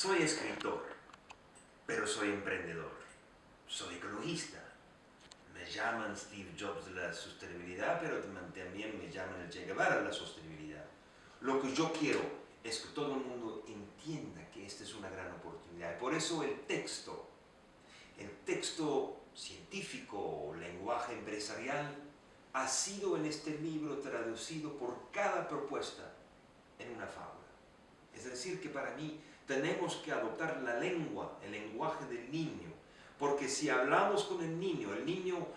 Soy escritor, pero soy emprendedor. Soy ecologista. Me llaman Steve Jobs de la sostenibilidad, pero también me llaman el Che Guevara de la sostenibilidad. Lo que yo quiero es que todo el mundo entienda que esta es una gran oportunidad. Por eso el texto, el texto científico o lenguaje empresarial ha sido en este libro traducido por cada propuesta en una fábula. Es decir, que para mí tenemos que adoptar la lengua, el lenguaje del niño, porque si hablamos con el niño, el niño,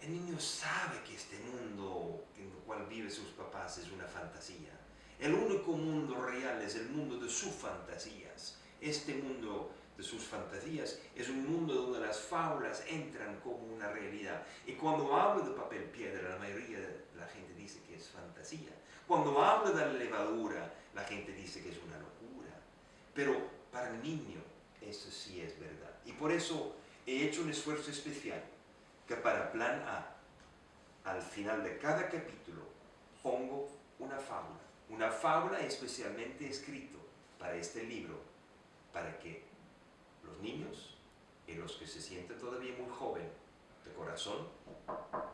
el niño sabe que este mundo en el cual viven sus papás es una fantasía. El único mundo real es el mundo de sus fantasías. Este mundo de sus fantasías es un mundo donde las fábulas entran como una realidad. Y cuando hablo de papel piedra, la mayoría de la gente dice que es fantasía. Cuando hablo de la levadura, la gente dice que es una locura. Pero para el niño eso sí es verdad. Y por eso he hecho un esfuerzo especial que para plan A, al final de cada capítulo, pongo una fábula. Una fábula especialmente escrito para este libro, para que los niños y los que se sienten todavía muy joven de corazón,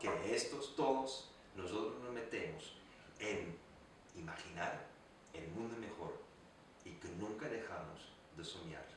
que estos todos nosotros nos metemos en imaginar el mundo mejor